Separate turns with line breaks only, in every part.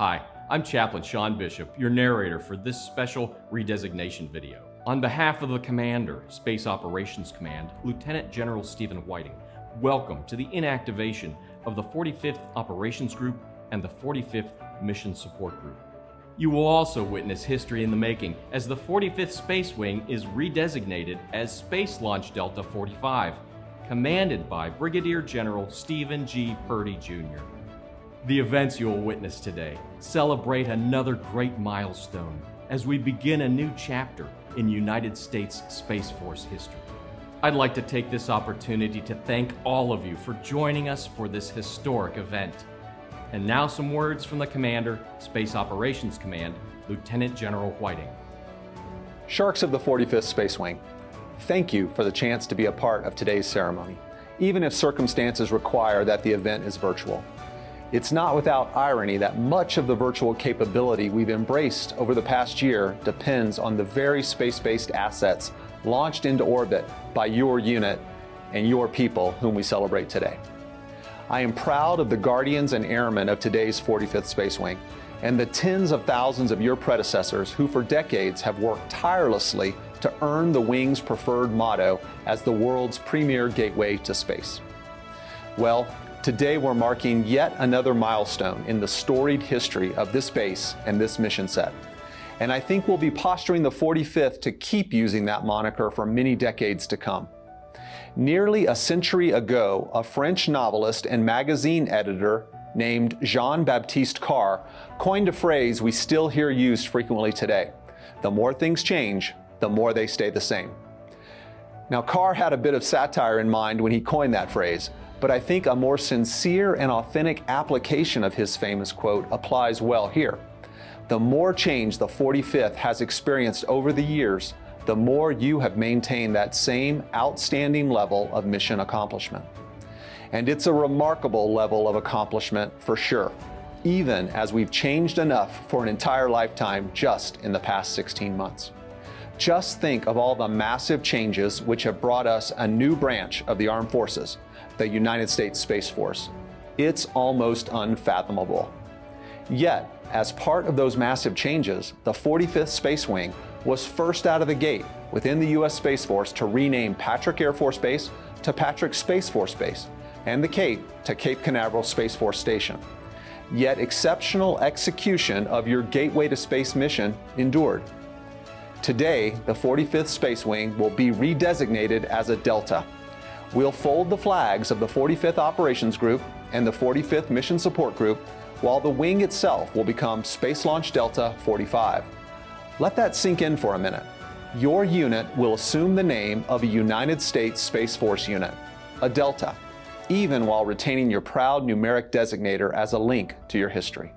Hi, I'm Chaplain Sean Bishop, your narrator for this special redesignation video. On behalf of the Commander, Space Operations Command, Lieutenant General Stephen Whiting, welcome to the inactivation of the 45th Operations Group and the 45th Mission Support Group. You will also witness history in the making as the 45th Space Wing is redesignated as Space Launch Delta 45, commanded by Brigadier General Stephen G. Purdy Jr. The events you will witness today celebrate another great milestone as we begin a new chapter in United States Space Force history. I'd like to take this opportunity to thank all of you for joining us for this historic event. And now some words from the Commander, Space Operations Command, Lieutenant General Whiting.
Sharks of the 45th Space Wing, thank you for the chance to be a part of today's ceremony, even if circumstances require that the event is virtual. It's not without irony that much of the virtual capability we've embraced over the past year depends on the very space-based assets launched into orbit by your unit and your people whom we celebrate today. I am proud of the guardians and airmen of today's 45th Space Wing and the tens of thousands of your predecessors who for decades have worked tirelessly to earn the Wing's preferred motto as the world's premier gateway to space. Well, Today we're marking yet another milestone in the storied history of this base and this mission set. And I think we'll be posturing the 45th to keep using that moniker for many decades to come. Nearly a century ago, a French novelist and magazine editor named Jean-Baptiste Karr coined a phrase we still hear used frequently today. The more things change, the more they stay the same. Now Karr had a bit of satire in mind when he coined that phrase, but I think a more sincere and authentic application of his famous quote applies well here. The more change the 45th has experienced over the years, the more you have maintained that same outstanding level of mission accomplishment. And it's a remarkable level of accomplishment for sure, even as we've changed enough for an entire lifetime just in the past 16 months. Just think of all the massive changes which have brought us a new branch of the armed forces, the United States Space Force. It's almost unfathomable. Yet, as part of those massive changes, the 45th Space Wing was first out of the gate within the U.S. Space Force to rename Patrick Air Force Base to Patrick Space Force Base and the Cape to Cape Canaveral Space Force Station. Yet exceptional execution of your Gateway to Space mission endured. Today, the 45th Space Wing will be redesignated as a Delta, We'll fold the flags of the 45th Operations Group and the 45th Mission Support Group, while the wing itself will become Space Launch Delta 45. Let that sink in for a minute. Your unit will assume the name of a United States Space Force unit, a Delta, even while retaining your proud numeric designator as a link to your history.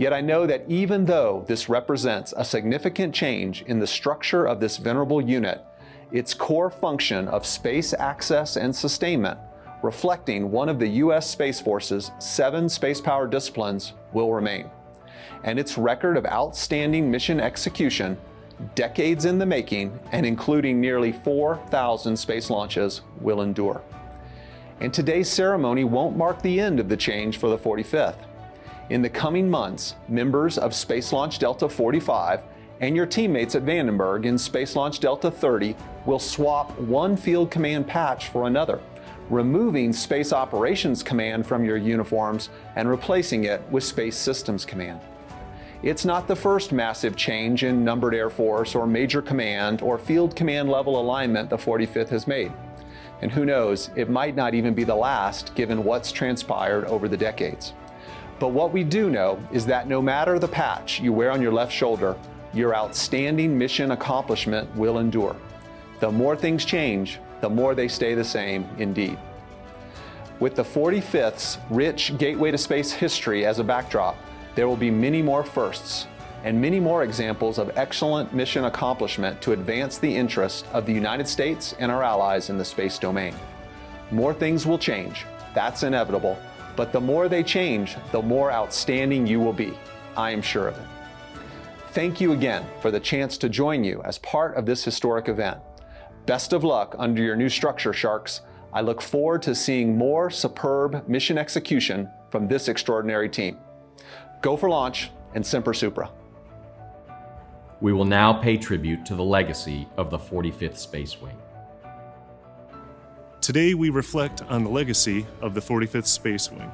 Yet I know that even though this represents a significant change in the structure of this venerable unit, its core function of space access and sustainment, reflecting one of the U.S. Space Force's seven space-power disciplines, will remain. And its record of outstanding mission execution, decades in the making and including nearly 4,000 space launches, will endure. And today's ceremony won't mark the end of the change for the 45th. In the coming months, members of Space Launch Delta 45 and your teammates at Vandenberg in Space Launch Delta 30 will swap one Field Command patch for another, removing Space Operations Command from your uniforms and replacing it with Space Systems Command. It's not the first massive change in numbered Air Force or Major Command or Field Command level alignment the 45th has made. And who knows, it might not even be the last given what's transpired over the decades. But what we do know is that no matter the patch you wear on your left shoulder, your outstanding mission accomplishment will endure. The more things change, the more they stay the same indeed. With the 45th's rich Gateway to Space history as a backdrop, there will be many more firsts and many more examples of excellent mission accomplishment to advance the interests of the United States and our allies in the space domain. More things will change, that's inevitable, but the more they change, the more outstanding you will be. I am sure of it. Thank you again for the chance to join you as part of this historic event. Best of luck under your new structure, Sharks. I look forward to seeing more superb mission execution from this extraordinary team. Go for launch and Semper Supra.
We will now pay tribute to the legacy of the 45th Space Wing.
Today we reflect on the legacy of the 45th Space Wing.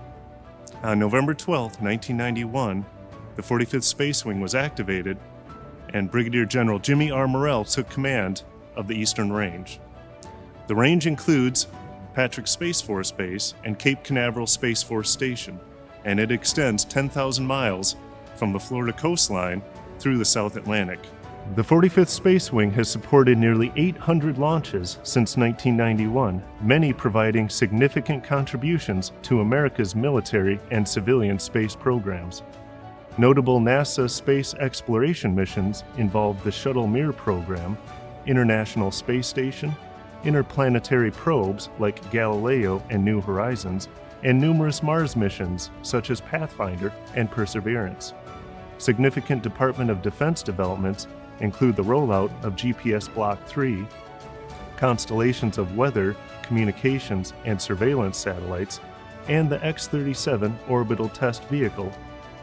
On November 12, 1991, the 45th Space Wing was activated and Brigadier General Jimmy R. Morrell took command of the Eastern Range. The range includes Patrick Space Force Base and Cape Canaveral Space Force Station, and it extends 10,000 miles from the Florida coastline through the South Atlantic. The 45th Space Wing has supported nearly 800 launches since 1991, many providing significant contributions to America's military and civilian space programs. Notable NASA space exploration missions involve the Shuttle Mir program, International Space Station, interplanetary probes like Galileo and New Horizons, and numerous Mars missions such as Pathfinder and Perseverance. Significant Department of Defense developments include the rollout of GPS Block 3, constellations of weather, communications, and surveillance satellites, and the X 37 orbital test vehicle,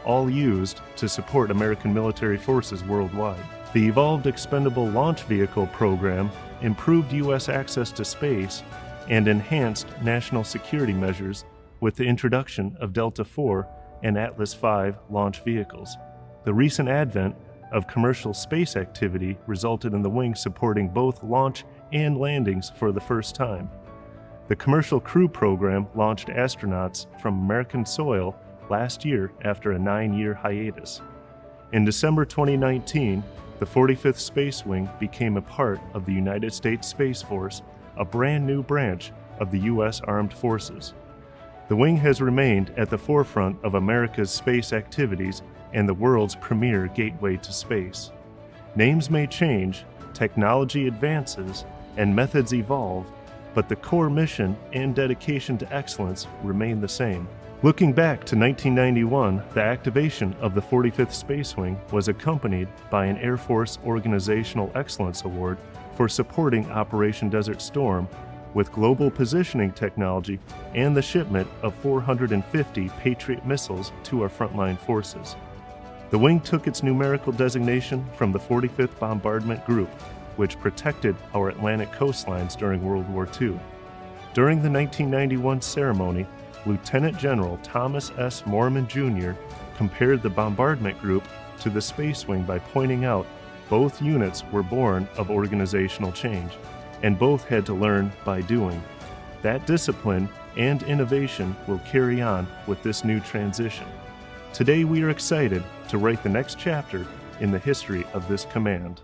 all used to support American military forces worldwide. The Evolved Expendable Launch Vehicle program improved U.S. access to space and enhanced national security measures with the introduction of Delta IV and Atlas V launch vehicles. The recent advent of commercial space activity resulted in the wing supporting both launch and landings for the first time. The Commercial Crew Program launched astronauts from American soil last year after a nine year hiatus. In December 2019, the 45th Space Wing became a part of the United States Space Force, a brand new branch of the U.S. Armed Forces. The wing has remained at the forefront of America's space activities and the world's premier gateway to space. Names may change, technology advances, and methods evolve, but the core mission and dedication to excellence remain the same. Looking back to 1991, the activation of the 45th Space Wing was accompanied by an Air Force Organizational Excellence Award for supporting Operation Desert Storm with global positioning technology and the shipment of 450 Patriot missiles to our frontline forces. The wing took its numerical designation from the 45th Bombardment Group, which protected our Atlantic coastlines during World War II. During the 1991 ceremony, Lieutenant General Thomas S. Moorman Jr. compared the bombardment group to the Space Wing by pointing out both units were born of organizational change, and both had to learn by doing. That discipline and innovation will carry on with this new transition. Today we are excited to write the next chapter in the history of this command.